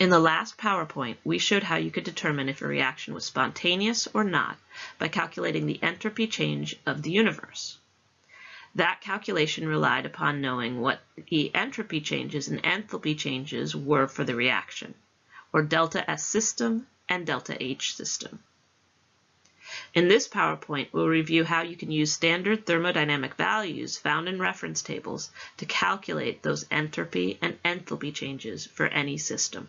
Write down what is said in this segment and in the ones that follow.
In the last PowerPoint, we showed how you could determine if a reaction was spontaneous or not by calculating the entropy change of the universe. That calculation relied upon knowing what the entropy changes and enthalpy changes were for the reaction, or delta S system and delta H system. In this PowerPoint, we'll review how you can use standard thermodynamic values found in reference tables to calculate those entropy and enthalpy changes for any system.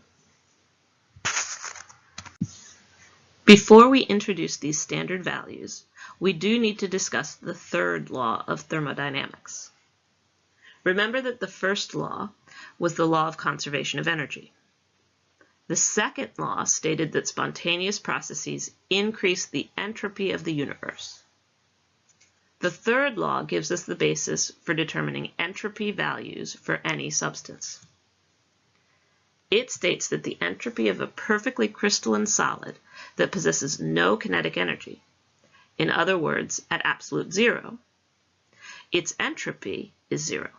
Before we introduce these standard values, we do need to discuss the third law of thermodynamics. Remember that the first law was the law of conservation of energy. The second law stated that spontaneous processes increase the entropy of the universe. The third law gives us the basis for determining entropy values for any substance. It states that the entropy of a perfectly crystalline solid that possesses no kinetic energy, in other words, at absolute zero, its entropy is zero.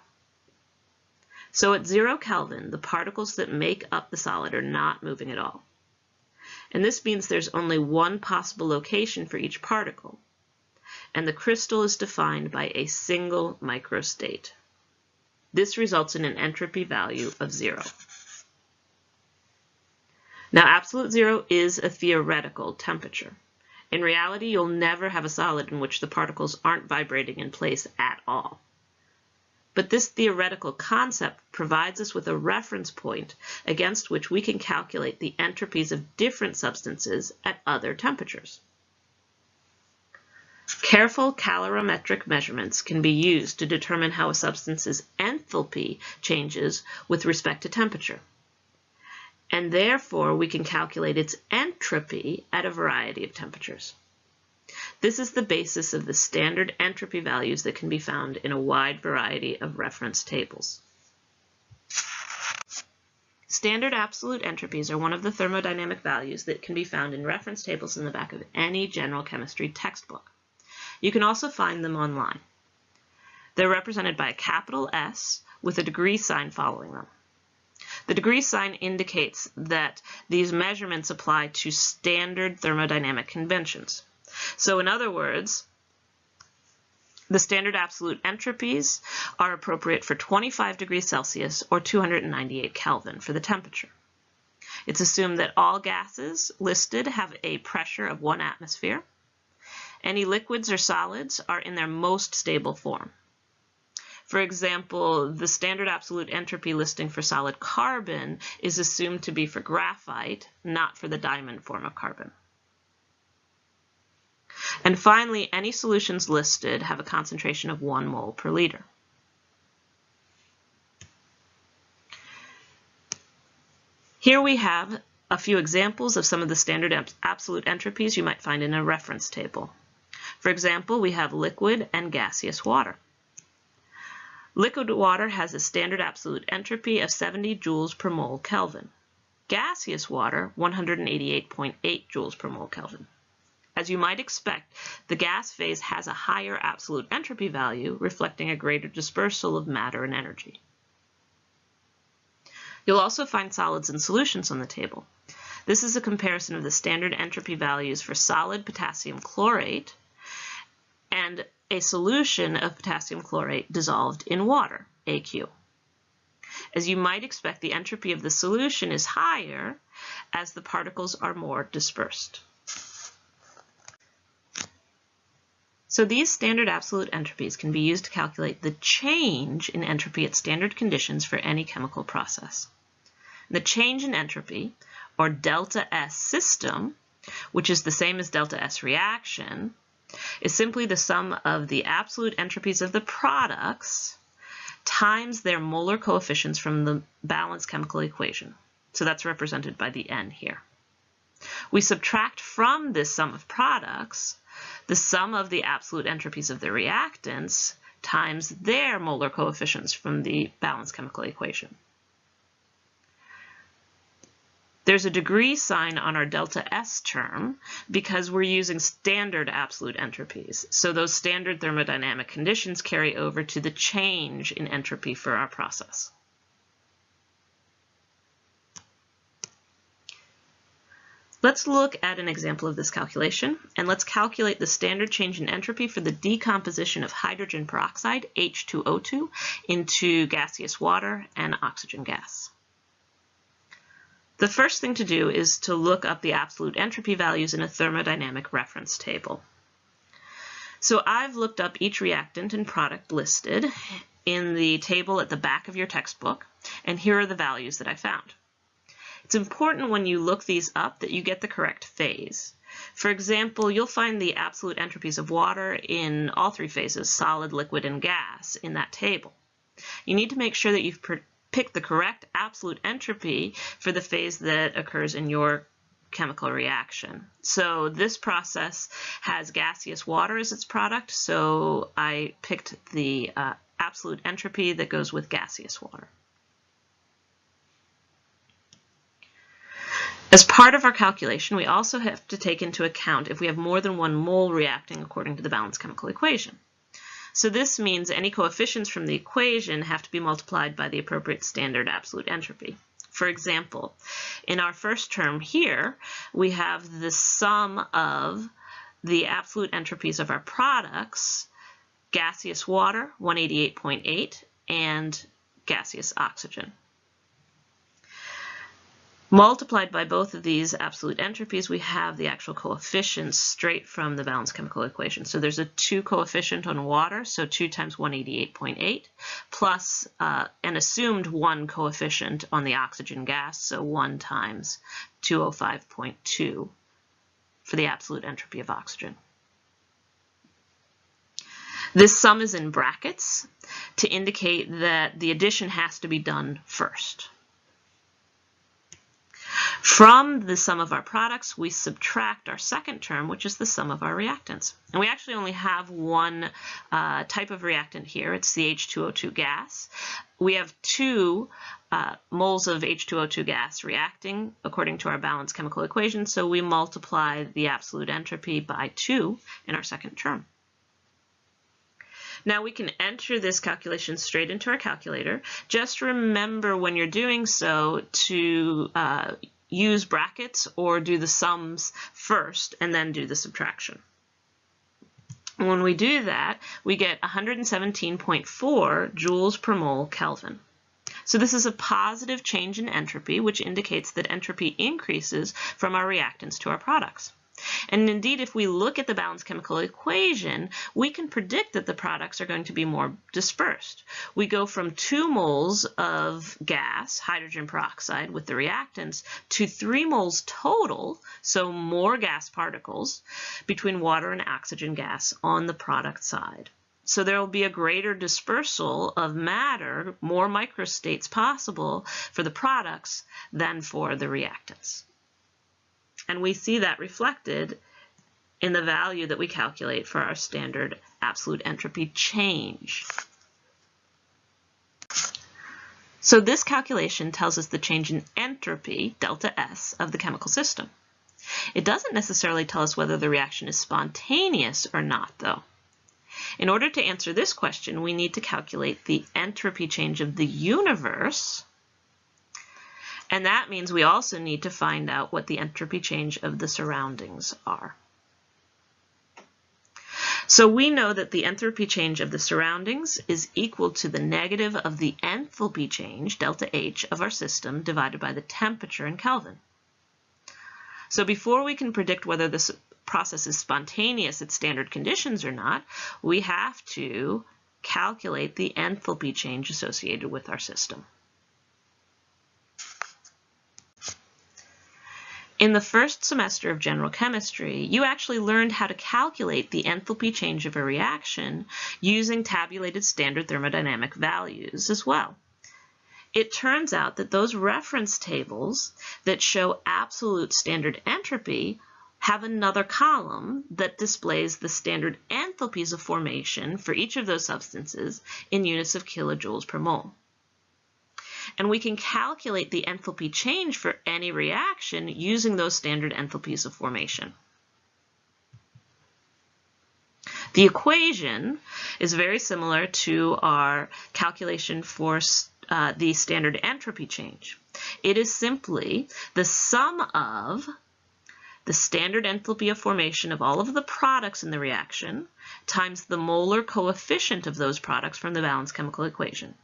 So at zero Kelvin, the particles that make up the solid are not moving at all. And this means there's only one possible location for each particle, and the crystal is defined by a single microstate. This results in an entropy value of zero. Now, absolute zero is a theoretical temperature. In reality, you'll never have a solid in which the particles aren't vibrating in place at all. But this theoretical concept provides us with a reference point against which we can calculate the entropies of different substances at other temperatures. Careful calorimetric measurements can be used to determine how a substance's enthalpy changes with respect to temperature and therefore we can calculate its entropy at a variety of temperatures. This is the basis of the standard entropy values that can be found in a wide variety of reference tables. Standard absolute entropies are one of the thermodynamic values that can be found in reference tables in the back of any general chemistry textbook. You can also find them online. They're represented by a capital S with a degree sign following them. The degree sign indicates that these measurements apply to standard thermodynamic conventions. So in other words, the standard absolute entropies are appropriate for 25 degrees Celsius or 298 Kelvin for the temperature. It's assumed that all gases listed have a pressure of one atmosphere. Any liquids or solids are in their most stable form. For example, the standard absolute entropy listing for solid carbon is assumed to be for graphite, not for the diamond form of carbon. And finally, any solutions listed have a concentration of 1 mole per liter. Here we have a few examples of some of the standard absolute entropies you might find in a reference table. For example, we have liquid and gaseous water. Liquid water has a standard absolute entropy of 70 joules per mole Kelvin. Gaseous water, 188.8 joules per mole Kelvin. As you might expect, the gas phase has a higher absolute entropy value, reflecting a greater dispersal of matter and energy. You'll also find solids and solutions on the table. This is a comparison of the standard entropy values for solid potassium chlorate and a solution of potassium chlorate dissolved in water, AQ. As you might expect, the entropy of the solution is higher as the particles are more dispersed. So these standard absolute entropies can be used to calculate the change in entropy at standard conditions for any chemical process. The change in entropy, or delta S system, which is the same as delta S reaction, is simply the sum of the absolute entropies of the products times their molar coefficients from the balanced chemical equation. So that's represented by the N here. We subtract from this sum of products the sum of the absolute entropies of the reactants times their molar coefficients from the balanced chemical equation. There's a degree sign on our delta S term because we're using standard absolute entropies. So those standard thermodynamic conditions carry over to the change in entropy for our process. Let's look at an example of this calculation, and let's calculate the standard change in entropy for the decomposition of hydrogen peroxide, H2O2, into gaseous water and oxygen gas. The first thing to do is to look up the absolute entropy values in a thermodynamic reference table. So I've looked up each reactant and product listed in the table at the back of your textbook, and here are the values that I found. It's important when you look these up that you get the correct phase. For example, you'll find the absolute entropies of water in all three phases, solid, liquid, and gas, in that table. You need to make sure that you've picked the correct absolute entropy for the phase that occurs in your chemical reaction. So this process has gaseous water as its product, so I picked the uh, absolute entropy that goes with gaseous water. As part of our calculation, we also have to take into account if we have more than one mole reacting according to the balanced chemical equation. So this means any coefficients from the equation have to be multiplied by the appropriate standard absolute entropy. For example, in our first term here, we have the sum of the absolute entropies of our products, gaseous water, 188.8, and gaseous oxygen. Multiplied by both of these absolute entropies, we have the actual coefficients straight from the balanced chemical equation. So there's a 2 coefficient on water, so 2 times 188.8, plus uh, an assumed 1 coefficient on the oxygen gas, so 1 times 205.2 for the absolute entropy of oxygen. This sum is in brackets to indicate that the addition has to be done first. From the sum of our products, we subtract our second term, which is the sum of our reactants. And we actually only have one uh, type of reactant here. It's the H2O2 gas. We have two uh, moles of H2O2 gas reacting according to our balanced chemical equation, so we multiply the absolute entropy by 2 in our second term. Now we can enter this calculation straight into our calculator. Just remember when you're doing so to uh, use brackets or do the sums first and then do the subtraction. When we do that, we get 117.4 joules per mole Kelvin. So this is a positive change in entropy, which indicates that entropy increases from our reactants to our products. And indeed, if we look at the balanced chemical equation, we can predict that the products are going to be more dispersed. We go from 2 moles of gas, hydrogen peroxide, with the reactants, to 3 moles total, so more gas particles, between water and oxygen gas on the product side. So there will be a greater dispersal of matter, more microstates possible for the products than for the reactants. And we see that reflected in the value that we calculate for our standard absolute entropy change. So this calculation tells us the change in entropy, delta S, of the chemical system. It doesn't necessarily tell us whether the reaction is spontaneous or not, though. In order to answer this question, we need to calculate the entropy change of the universe and that means we also need to find out what the entropy change of the surroundings are. So we know that the entropy change of the surroundings is equal to the negative of the enthalpy change, delta H, of our system divided by the temperature in Kelvin. So before we can predict whether this process is spontaneous at standard conditions or not, we have to calculate the enthalpy change associated with our system. In the first semester of general chemistry, you actually learned how to calculate the enthalpy change of a reaction using tabulated standard thermodynamic values as well. It turns out that those reference tables that show absolute standard entropy have another column that displays the standard enthalpies of formation for each of those substances in units of kilojoules per mole and we can calculate the enthalpy change for any reaction using those standard enthalpies of formation. The equation is very similar to our calculation for uh, the standard entropy change. It is simply the sum of the standard enthalpy of formation of all of the products in the reaction times the molar coefficient of those products from the balanced chemical equation.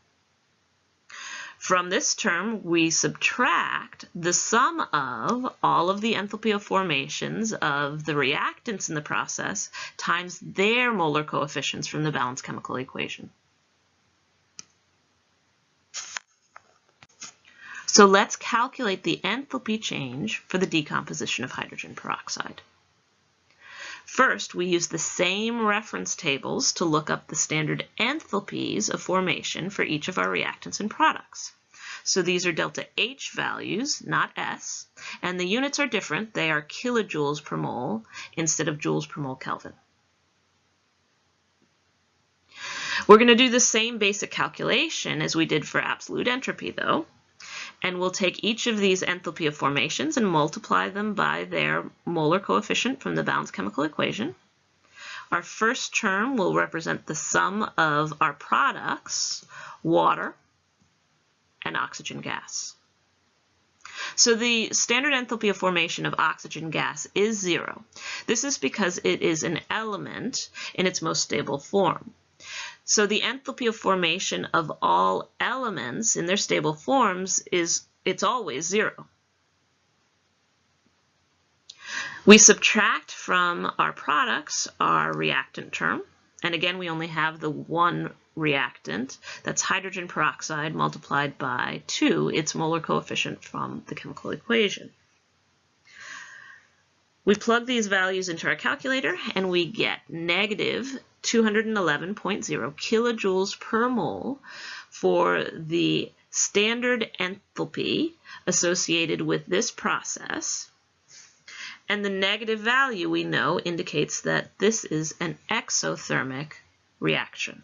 From this term, we subtract the sum of all of the enthalpy of formations of the reactants in the process times their molar coefficients from the balanced chemical equation. So let's calculate the enthalpy change for the decomposition of hydrogen peroxide. First, we use the same reference tables to look up the standard enthalpies of formation for each of our reactants and products. So these are delta H values, not S, and the units are different. They are kilojoules per mole instead of joules per mole Kelvin. We're going to do the same basic calculation as we did for absolute entropy, though and we'll take each of these enthalpy of formations and multiply them by their molar coefficient from the balanced chemical equation. Our first term will represent the sum of our products, water and oxygen gas. So the standard enthalpy of formation of oxygen gas is zero. This is because it is an element in its most stable form. So the enthalpy of formation of all elements in their stable forms is, it's always zero. We subtract from our products our reactant term. And again, we only have the one reactant. That's hydrogen peroxide multiplied by 2, its molar coefficient from the chemical equation. We plug these values into our calculator and we get negative 211.0 kilojoules per mole for the standard enthalpy associated with this process. And the negative value we know indicates that this is an exothermic reaction.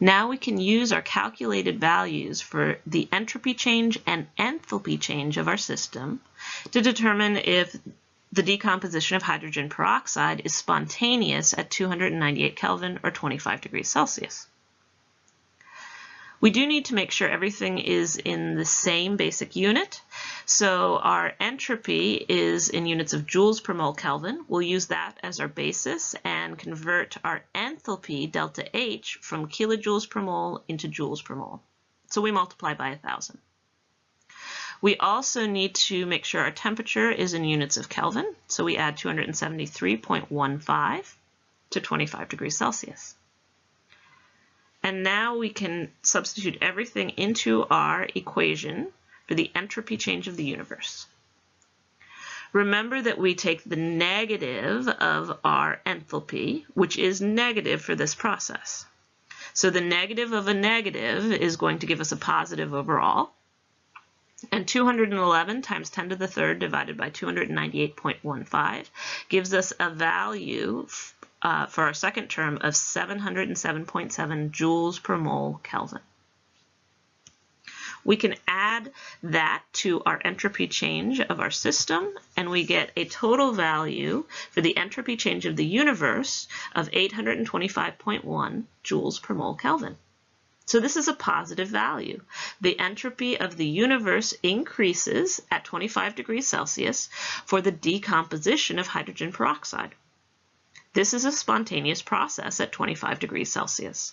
Now we can use our calculated values for the entropy change and enthalpy change of our system to determine if the decomposition of hydrogen peroxide is spontaneous at 298 Kelvin or 25 degrees Celsius. We do need to make sure everything is in the same basic unit. So our entropy is in units of joules per mole Kelvin. We'll use that as our basis and convert our enthalpy, delta H, from kilojoules per mole into joules per mole. So we multiply by 1,000. We also need to make sure our temperature is in units of Kelvin. So we add 273.15 to 25 degrees Celsius. And now we can substitute everything into our equation for the entropy change of the universe. Remember that we take the negative of our enthalpy, which is negative for this process. So the negative of a negative is going to give us a positive overall. And 211 times 10 to the third divided by 298.15 gives us a value uh, for our second term of 707.7 joules per mole Kelvin. We can add that to our entropy change of our system, and we get a total value for the entropy change of the universe of 825.1 joules per mole Kelvin. So this is a positive value. The entropy of the universe increases at 25 degrees Celsius for the decomposition of hydrogen peroxide. This is a spontaneous process at 25 degrees Celsius.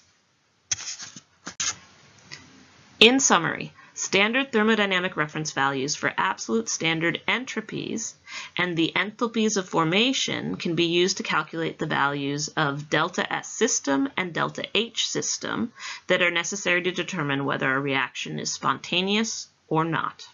In summary, standard thermodynamic reference values for absolute standard entropies and the enthalpies of formation can be used to calculate the values of delta S system and delta H system that are necessary to determine whether a reaction is spontaneous or not.